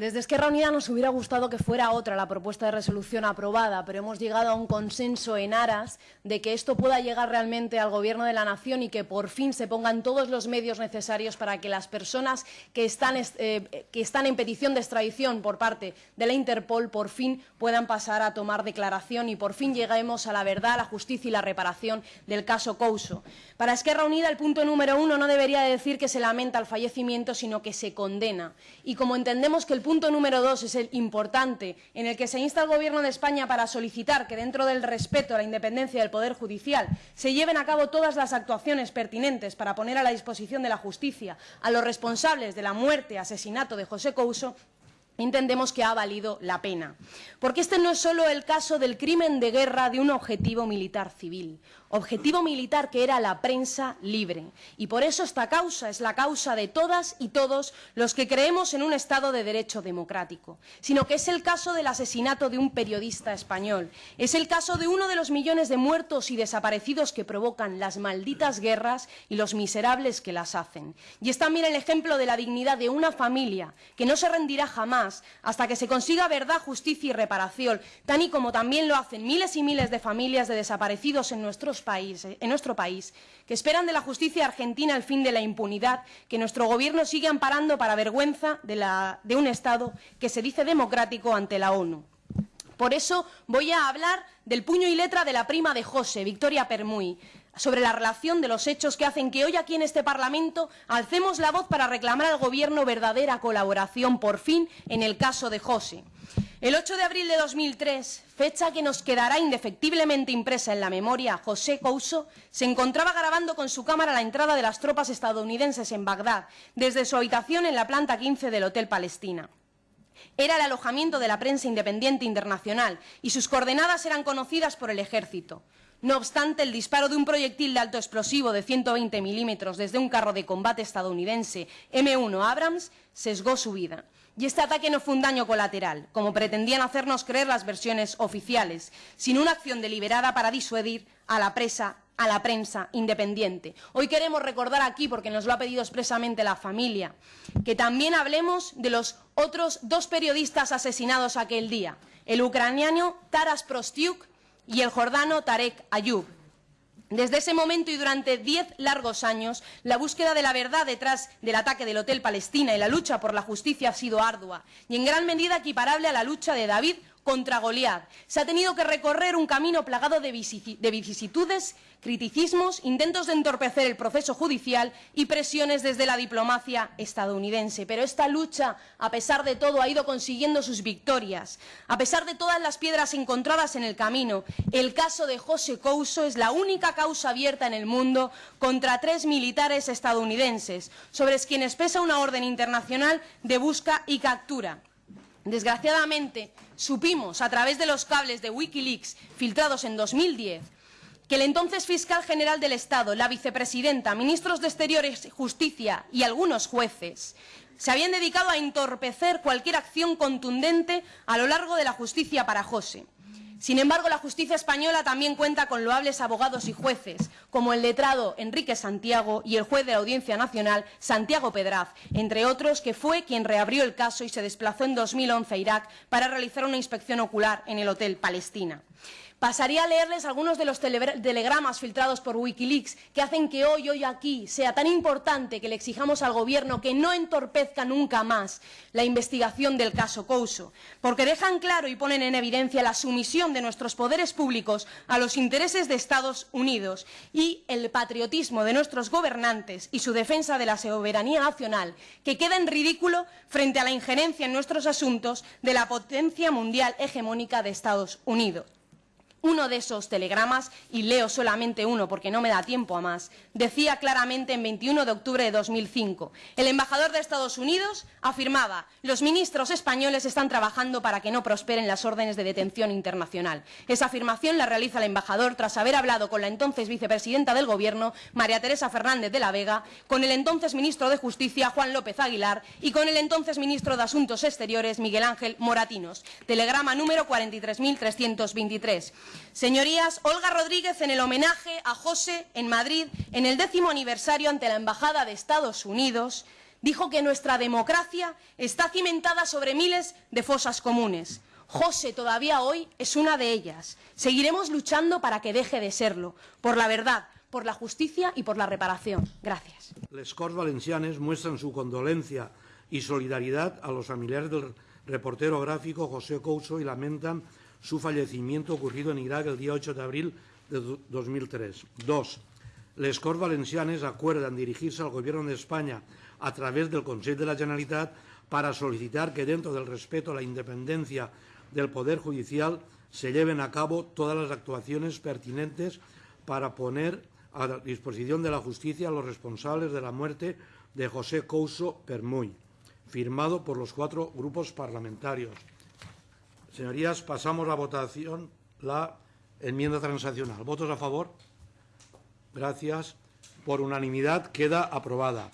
Desde Esquerra Unida nos hubiera gustado que fuera otra la propuesta de resolución aprobada, pero hemos llegado a un consenso en aras de que esto pueda llegar realmente al Gobierno de la Nación y que por fin se pongan todos los medios necesarios para que las personas que están, eh, que están en petición de extradición por parte de la Interpol por fin puedan pasar a tomar declaración y por fin lleguemos a la verdad, la justicia y la reparación del caso Couso. Para Esquerra Unida el punto número uno no debería decir que se lamenta el fallecimiento, sino que se condena. Y como entendemos que el punto número dos es el importante, en el que se insta al Gobierno de España para solicitar que, dentro del respeto a la independencia del Poder Judicial, se lleven a cabo todas las actuaciones pertinentes para poner a la disposición de la justicia a los responsables de la muerte, asesinato de José Couso, entendemos que ha valido la pena. Porque este no es solo el caso del crimen de guerra de un objetivo militar civil, objetivo militar que era la prensa libre. Y por eso esta causa es la causa de todas y todos los que creemos en un Estado de Derecho democrático, sino que es el caso del asesinato de un periodista español, es el caso de uno de los millones de muertos y desaparecidos que provocan las malditas guerras y los miserables que las hacen. Y es también el ejemplo de la dignidad de una familia que no se rendirá jamás hasta que se consiga verdad, justicia y reparación, tan y como también lo hacen miles y miles de familias de desaparecidos en nuestros en nuestro país, que esperan de la justicia argentina el fin de la impunidad, que nuestro Gobierno sigue amparando para vergüenza de, de un Estado que se dice democrático ante la ONU. Por eso voy a hablar del puño y letra de la prima de José, Victoria Permuy, sobre la relación de los hechos que hacen que hoy aquí en este Parlamento alcemos la voz para reclamar al Gobierno verdadera colaboración, por fin, en el caso de José. El 8 de abril de 2003, fecha que nos quedará indefectiblemente impresa en la memoria, José Couso se encontraba grabando con su cámara la entrada de las tropas estadounidenses en Bagdad, desde su habitación en la planta 15 del Hotel Palestina. Era el alojamiento de la prensa independiente internacional y sus coordenadas eran conocidas por el ejército. No obstante, el disparo de un proyectil de alto explosivo de 120 milímetros desde un carro de combate estadounidense M1 Abrams sesgó su vida. Y este ataque no fue un daño colateral, como pretendían hacernos creer las versiones oficiales, sino una acción deliberada para disuadir a la presa a la prensa independiente. Hoy queremos recordar aquí, porque nos lo ha pedido expresamente la familia, que también hablemos de los otros dos periodistas asesinados aquel día, el ucraniano Taras Prostiuk y el jordano Tarek Ayub. Desde ese momento y durante diez largos años, la búsqueda de la verdad detrás del ataque del Hotel Palestina y la lucha por la justicia ha sido ardua y en gran medida equiparable a la lucha de David contra Goliat. Se ha tenido que recorrer un camino plagado de, vicisitudes, criticismos, intentos de entorpecer el proceso judicial y presiones desde la diplomacia estadounidense. Pero esta lucha, a pesar de todo, ha ido consiguiendo sus victorias. A pesar de todas las piedras encontradas en el camino, el caso de José Couso es la única causa abierta en el mundo contra tres militares estadounidenses, sobre quienes pesa una orden internacional de busca y captura. Desgraciadamente, supimos a través de los cables de Wikileaks filtrados en 2010 que el entonces fiscal general del Estado, la vicepresidenta, ministros de Exteriores, Justicia y algunos jueces se habían dedicado a entorpecer cualquier acción contundente a lo largo de la justicia para José. Sin embargo, la justicia española también cuenta con loables abogados y jueces, como el letrado Enrique Santiago y el juez de la Audiencia Nacional, Santiago Pedraz, entre otros, que fue quien reabrió el caso y se desplazó en 2011 a Irak para realizar una inspección ocular en el Hotel Palestina. Pasaría a leerles algunos de los telegramas filtrados por Wikileaks que hacen que hoy, hoy aquí, sea tan importante que le exijamos al Gobierno que no entorpezca nunca más la investigación del caso Couso, porque dejan claro y ponen en evidencia la sumisión de nuestros poderes públicos a los intereses de Estados Unidos y el patriotismo de nuestros gobernantes y su defensa de la soberanía nacional, que queda en ridículo frente a la injerencia en nuestros asuntos de la potencia mundial hegemónica de Estados Unidos. Uno de esos telegramas, y leo solamente uno porque no me da tiempo a más, decía claramente en 21 de octubre de 2005, el embajador de Estados Unidos afirmaba, los ministros españoles están trabajando para que no prosperen las órdenes de detención internacional. Esa afirmación la realiza el embajador tras haber hablado con la entonces vicepresidenta del Gobierno, María Teresa Fernández de la Vega, con el entonces ministro de Justicia, Juan López Aguilar, y con el entonces ministro de Asuntos Exteriores, Miguel Ángel Moratinos. Telegrama número 43.323. Señorías, Olga Rodríguez en el homenaje a José en Madrid en el décimo aniversario ante la Embajada de Estados Unidos dijo que nuestra democracia está cimentada sobre miles de fosas comunes. José todavía hoy es una de ellas. Seguiremos luchando para que deje de serlo, por la verdad, por la justicia y por la reparación. Gracias. Muestran su condolencia y solidaridad a los familiares del reportero gráfico José y lamentan su fallecimiento ocurrido en Irak el día 8 de abril de 2003. Dos, les Corts Valencianes acuerdan dirigirse al Gobierno de España a través del Consejo de la Generalitat para solicitar que dentro del respeto a la independencia del Poder Judicial se lleven a cabo todas las actuaciones pertinentes para poner a disposición de la justicia a los responsables de la muerte de José Couso Permuy, firmado por los cuatro grupos parlamentarios. Señorías, pasamos a votación la enmienda transaccional. ¿Votos a favor? Gracias. Por unanimidad queda aprobada.